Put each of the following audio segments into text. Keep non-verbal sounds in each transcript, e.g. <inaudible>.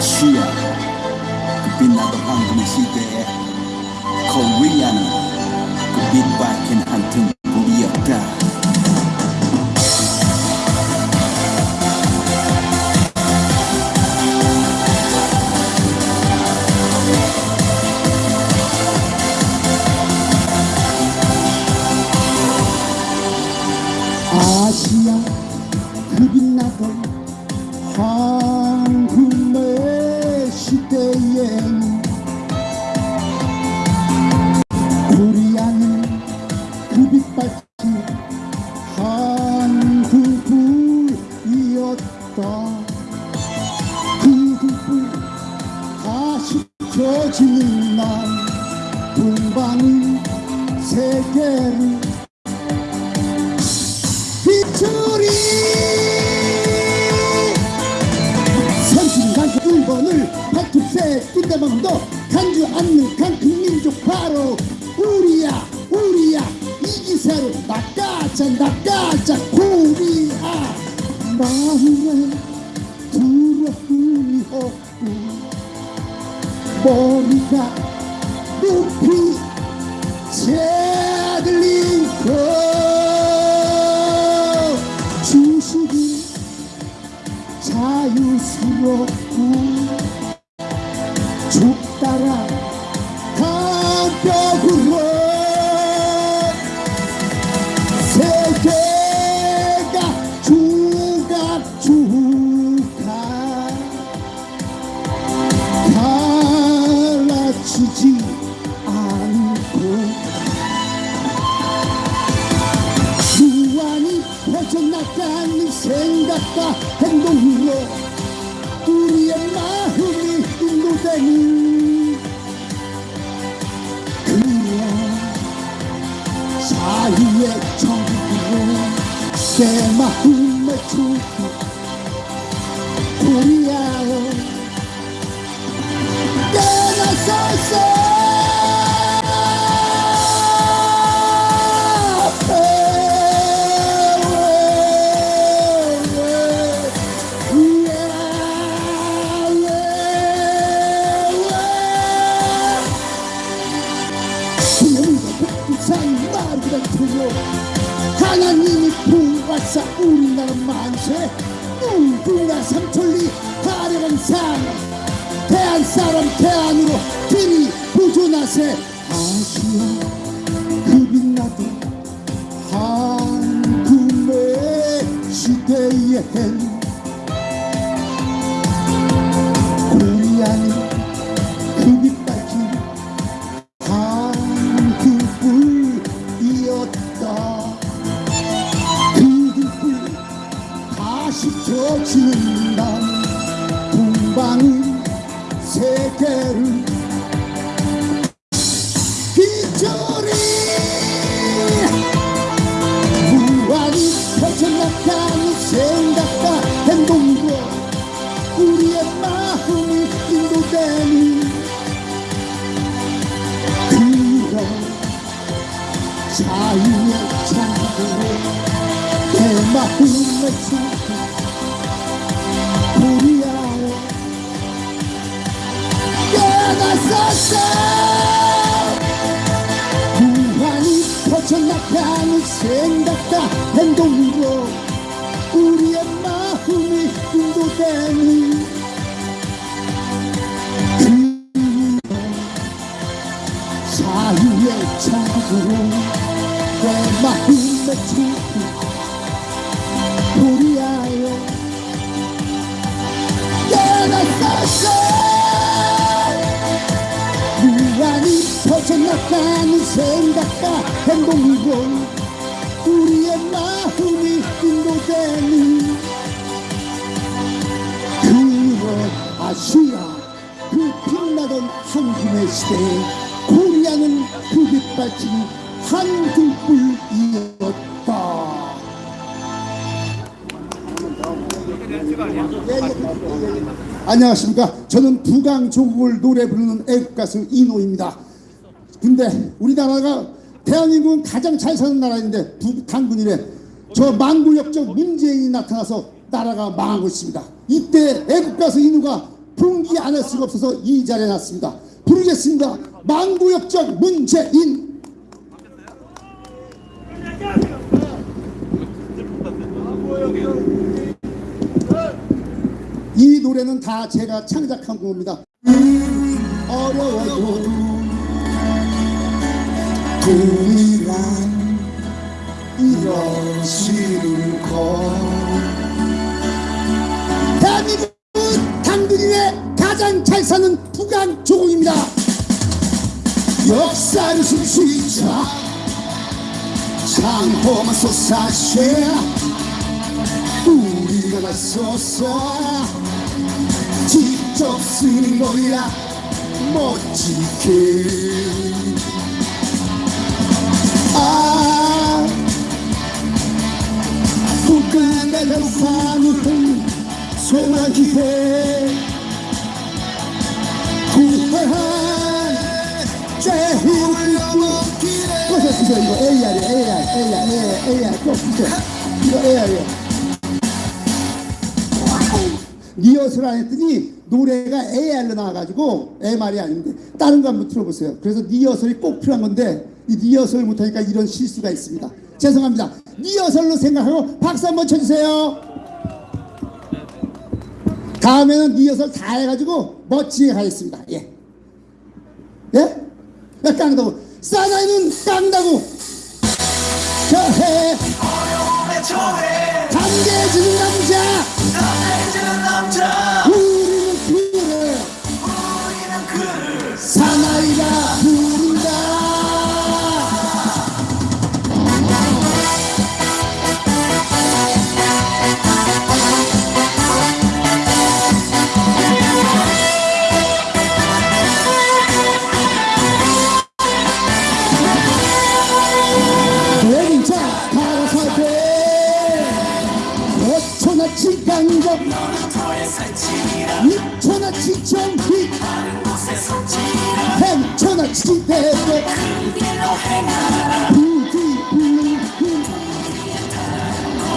아시아 그 빛나 새들린 거 주식이 자유스럽고 자유의 정으로 내 마음의 축복 코리아 삶 대한 사람 대안으로 길이 부존하세. 아시아 그 빛나던 한금의 시대엔 자유의 창으로 내 마음의 축복 코리아여 깨어났었어 무한히 퍼져나가는 생각과 행동으로 우리의 마음이 인도되는 그 자유의 창으로 내 마음의 축복 코리아여 깨어났었어 무한히 퍼져나가는 생각과 행동으로 우리의 마음이 인도되는 그런 아시아 그 빛나던 한국의 시대에 코리아는 그 빛받친 한국불이었다 안녕하십니까 저는 부강 조국을 노래 부르는 애국가수 이노입니다 근데 우리나라가 대한민국은 가장 잘 사는 나라인데 당군이래 저 망구역적 문재인이 나타나서 나라가 망하고 있습니다 이때 애국가수 이노가 풍기 안 할 수가 없어서 이 자리에 놨습니다. 부르겠습니다. 망구역적 문재인. 이 노래는 다 제가 창작한 곡입니다. 어려워도 돈이란 이러시는 것 대한민국 당근인의 가장 잘 사는 부강 조공입니다. 역사를 숨쉬자 장엄한 솟아쉐 나서서 직접 쓰는 거야 멋지게. 아 북한의 사무는 소나기에 구한 죄를 또 주세요 이거 AR이야 AR AR AR AR 또 주세요 이거 AR이야 리허설 안 했더니 노래가 AR로 나와가지고 MR이 아닌데 다른 거 한번 들어보세요. 그래서 리허설이 꼭 필요한 건데 이 리허설 못하니까 이런 실수가 있습니다. 죄송합니다. 리허설로 생각하고 박수 한번 쳐주세요. 다음에는 리허설 다 해가지고 멋지게 가겠습니다. 예. 예? 야 깡다고 사나이는 깡다고 저해. 어려움에 처해. 감개해지는 남자 강 강적 너는 더의 살찌라 육천하치 정비 다른 곳에 속지라 행천하치 대대 그 길로 행하라 부디 불능히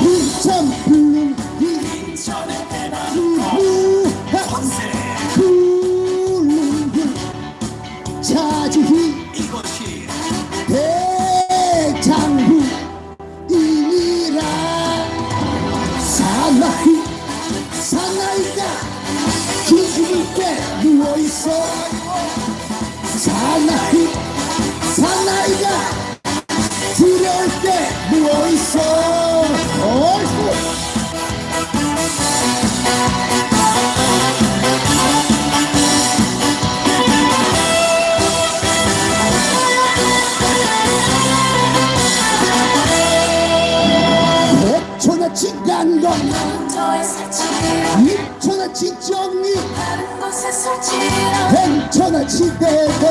불참 불능히 인천에 대나 무하. 권 누워있어. 사나이 사나이가 두려울 때 누워있어. 어이구. 육천하치 정리 백천하치 대대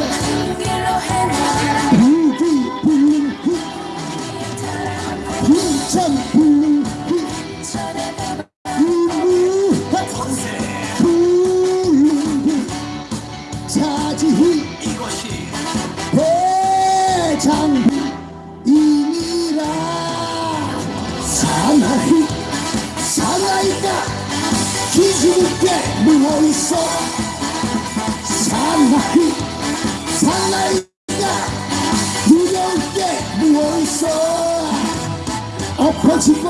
그 이것이 대장부 이니라. 사나이 사나이가 기죽게 누워있어 사나이 사나이가 두려울게 누워있어 엎어지고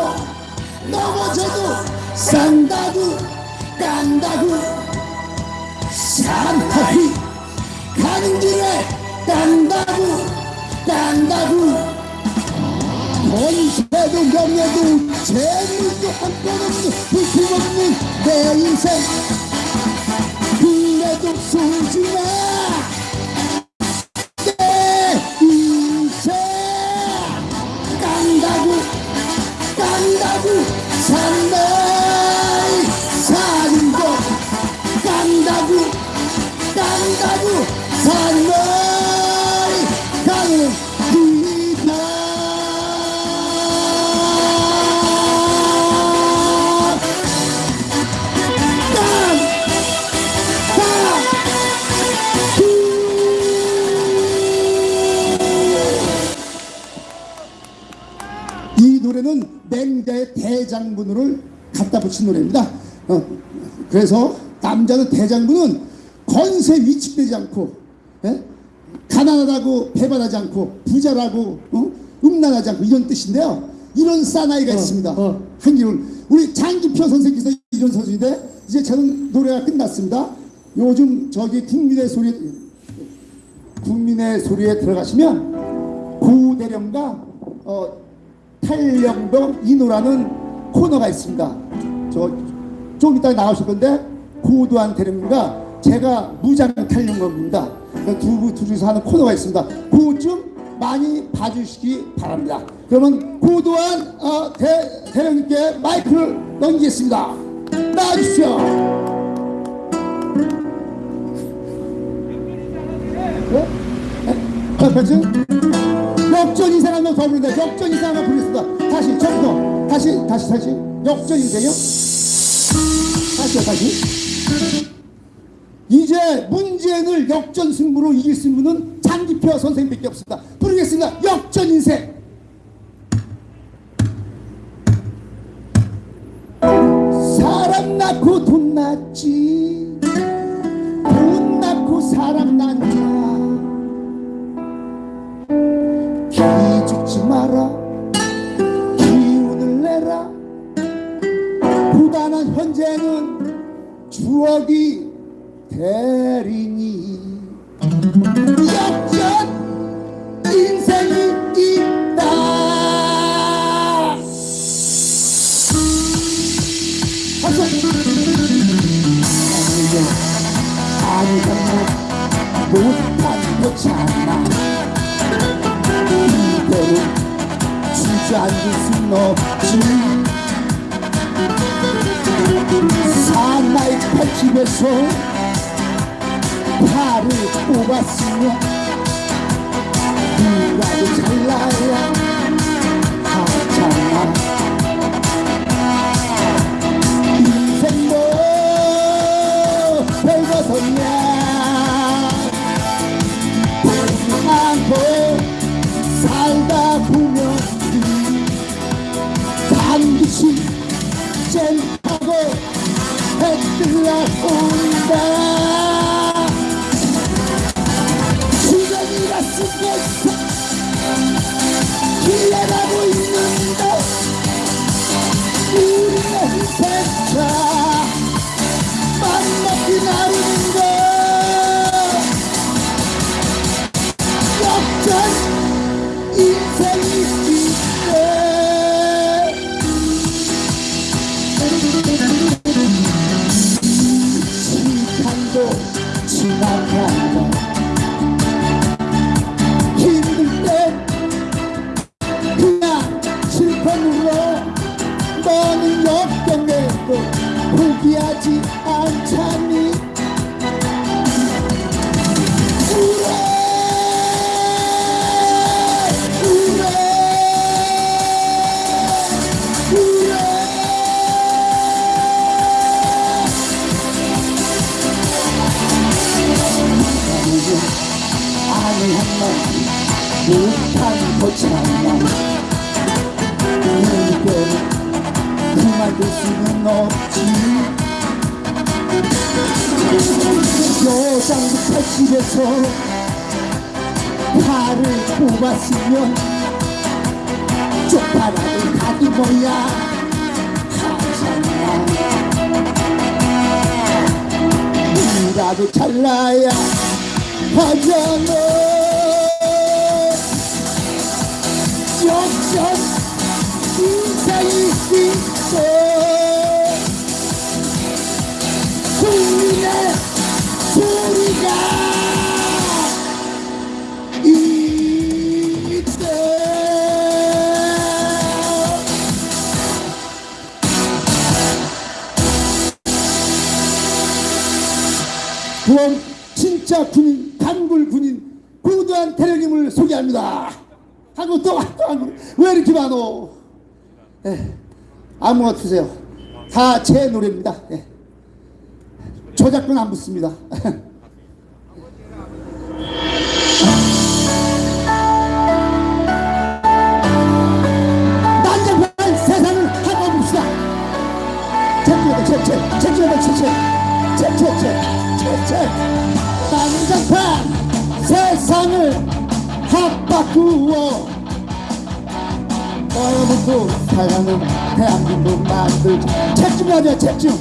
넘어져도 싼다고 깐다고 사나이 가는 길에 깐다고 깐다고 권세도 명예도 재물도 한건 없는 불품없는 내 인생 그래 붙인 노래입니다. 어, 그래서 남자는 대장부는 건세 위축되지 않고 예? 가난하다고 배반하지 않고 부자라고 어? 음란하지 않고 이런 뜻인데요. 이런 사나이가 있습니다. 어. 한기훈 우리 장기표 선생님께서 이런 선수인데 이제 저는 노래가 끝났습니다. 요즘 저기 국민의 소리 국민의 소리에 들어가시면 고대령과 어, 탈령병 인호라는 코너가 있습니다. 저좀 이따 나오실 건데 고도한 대령과 제가 무장 탈령병입니다. 그러니까 두 둘이서 하는 코너가 있습니다. 그거 좀 많이 봐주시기 바랍니다. 그러면 고도한 어, 대, 대령님께 마이크를 넘기겠습니다. 나와주십시오. 네? 네? 패치? 역전 인생 한명 더 부른다. 역전 인생 한명 부르겠습니다. 다시 처음부터 다시 다시 다시 역전 인생이요? 다시요 다시. 이제 문재인을 역전 승부로 이길 승부는 장기표 선생님밖에 없습니다. 부르겠습니다. 역전 인생. 사람 낳고 돈 낳지 돈 낳고 사람 낳냐 현재는 추억이 대리니. 역전 인생이 있다. 박수! 아니 정말 못한 거잖아? 이대로 주저앉을 순 없지 팔집에서 팔을 뽑았으면 누라도 잘나야 역전 아니 한말 못한 거잖아 이대로 그만둘 수는 없지 여장부터 집에서 팔을 뽑았으면 쪽팔아도 가기 뭐야 하잖아 이라도 잘나야 하잖아 역전 인생이 있어 국민의 또 한국 왜 이렇게 많어 예, 아무거나 주세요 다 제 노래입니다 예. 저작권 안 붙습니다 난장판 세상을 한번 봅시다 채찍이다 채찍 채찍이다 채찍 채채채 채채 난장판 세상을 합바꾸어 여러분도 사랑은 대한민국 만들자 책중하자 책중.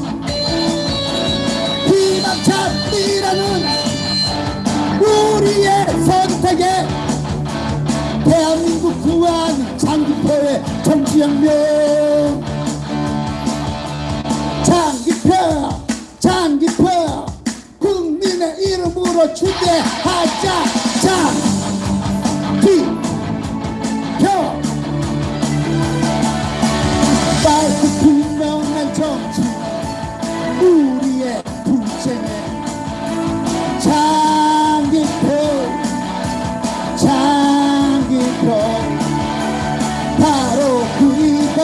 희망찬이라는 우리의 선택에 대한민국 구한 장기표의 정치혁명. 장기표 장기표. 국민의 이름으로 추대하자. 장 밝고 분명한 정치 우리의 분쟁에 장기표 장기표 바로 우리가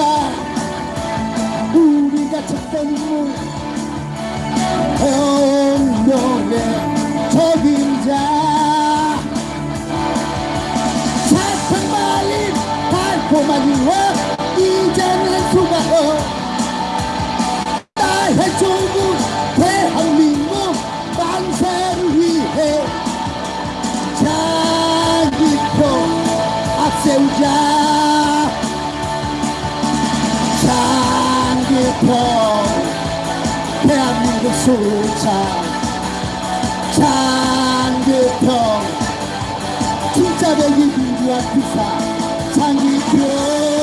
우리가 찾던 인물 혁명의 적임자. 사탕 말린 달콤한 이와 장기표 대한민국 수차 장기표 진짜 백이 민주화 기사 장기표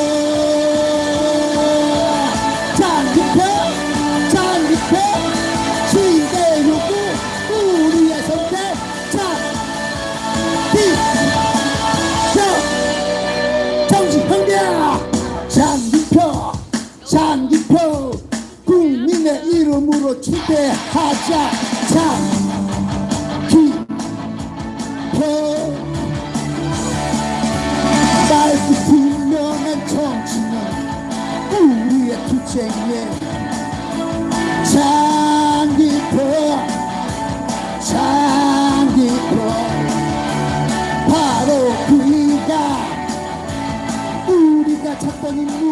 이름으로 추대하자. 장기표 밝고 분명한 정치는 우리의 투쟁에 장기표 장기표 바로 그이가 우리가 찾던 인물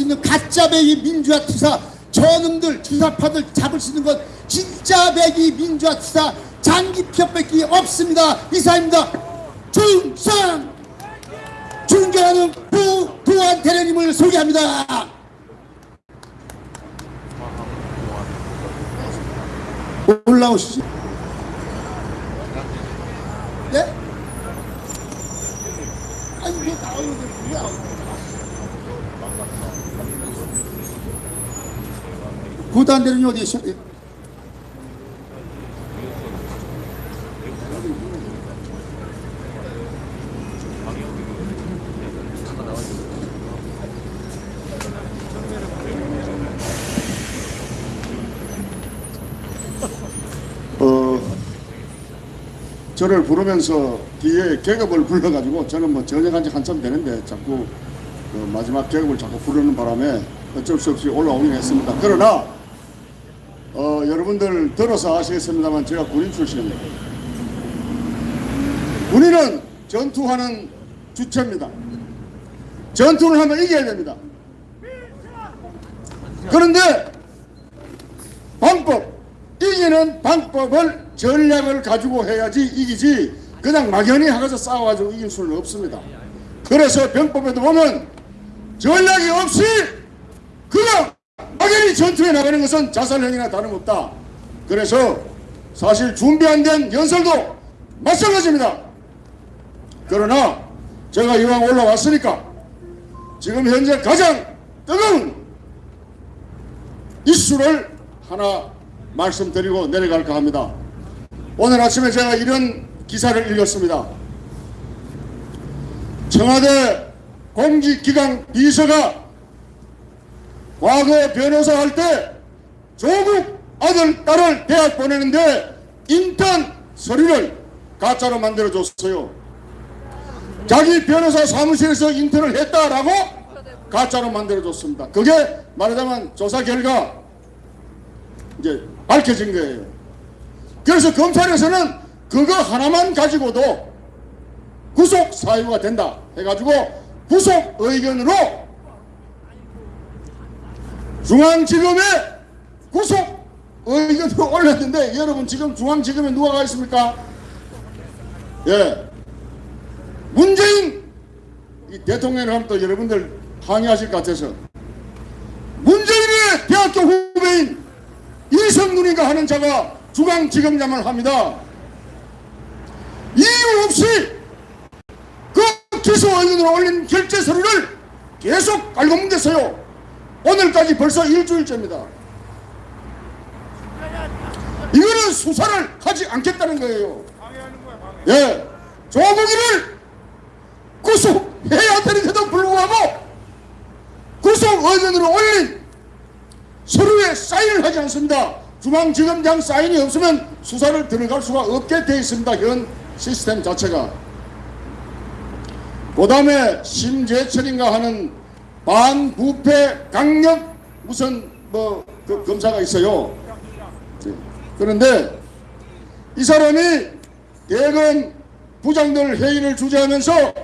수 있는 가짜 백이 민주화 투사 저놈들 주사파들 잡을 수 있는 건 진짜 백이 민주화 투사 장기표밖에 없습니다. 이사입니다. 중상! 존경하는 부도한 대령님을 소개합니다. 올라오시죠 예? 아니 왜 나오는데 뭐야 부도한 대령님 어디 계셔? 예. 어, 저를 부르면서 뒤에 계급을 불러가지고 저는 뭐 전역한 지 한참 되는데 자꾸 그 마지막 계급을 자꾸 부르는 바람에 어쩔 수 없이 올라오긴 했습니다. 그러나 어, 여러분들 들어서 아시겠습니다만 제가 군인 출신입니다. 군인은 전투하는 주체입니다. 전투를 하면 이겨야 됩니다. 그런데 방법, 이기는 방법을 전략을 가지고 해야지 이기지 그냥 막연히 하가서 싸워가지고 이길 수는 없습니다. 그래서 병법에도 보면 전략이 없이 그냥 막연히 전투에 나가는 것은 자살행위나 다름없다. 그래서 사실 준비 안 된 연설도 마찬가지입니다. 그러나 제가 이왕 올라왔으니까 지금 현재 가장 뜨거운 이슈를 하나 말씀드리고 내려갈까 합니다. 오늘 아침에 제가 이런 기사를 읽었습니다. 청와대 공직기강 비서가 과거 변호사 할 때 조국 아들, 딸을 대학 보내는데 인턴 서류를 가짜로 만들어줬어요. 자기 변호사 사무실에서 인턴을 했다라고 가짜로 만들어줬습니다. 그게 말하자면 조사 결과 이제 밝혀진 거예요. 그래서 검찰에서는 그거 하나만 가지고도 구속 사유가 된다 해가지고 구속 의견으로 중앙지검에 구속 의견으로 <laughs> 올렸는데 여러분 지금 중앙지검에 누가 가 있습니까? 예. 문재인 이 대통령을 하면 또 여러분들 항의하실 것 같아서 문재인의 대학교 후배인 이성눈인가 하는 자가 중앙지검장을 합니다. 이유 없이 그 기소 의견으로 올린 결재 서류를 계속 깔고문댔어요. 오늘까지 벌써 일주일째입니다. 이거는 수사를 하지 않겠다는 거예요. 예, 조국이를 구속해야 되는데도 불구하고 구속 의견으로 올린 서류에 사인을 하지 않습니다. 중앙지검장 사인이 없으면 수사를 들어갈 수가 없게 되어 있습니다. 현 시스템 자체가. 그 다음에 심재철인가 하는 반부패 강력 무슨 뭐 그 검사가 있어요. 네. 그런데 이 사람이 대검 부장들 회의를 주재하면서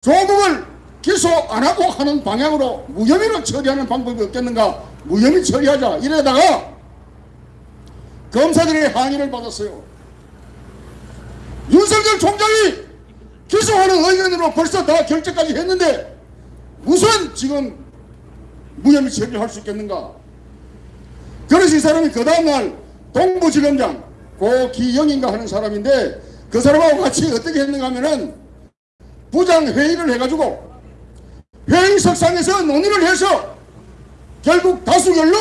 조국을 기소 안 하고 하는 방향으로 무혐의로 처리하는 방법이 없겠는가 무혐의 처리하자 이러다가 검사들의 항의를 받았어요 윤석열 총장이 기소하는 의견으로 벌써 다 결재까지 했는데 무슨 지금 무혐의 처리를 할 수 있겠는가 이 사람이 그 다음날 동부지검장 고기영인가 하는 사람인데 그 사람하고 같이 어떻게 했는가 하면은 부장 회의를 해가지고 회의석상에서 논의를 해서 결국 다수결로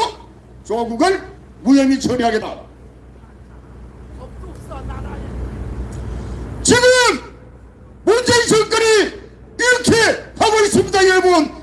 조국을 무혐의 처리하겠다. 지금 문재인 정권이 이렇게 하고 있습니다, 여러분.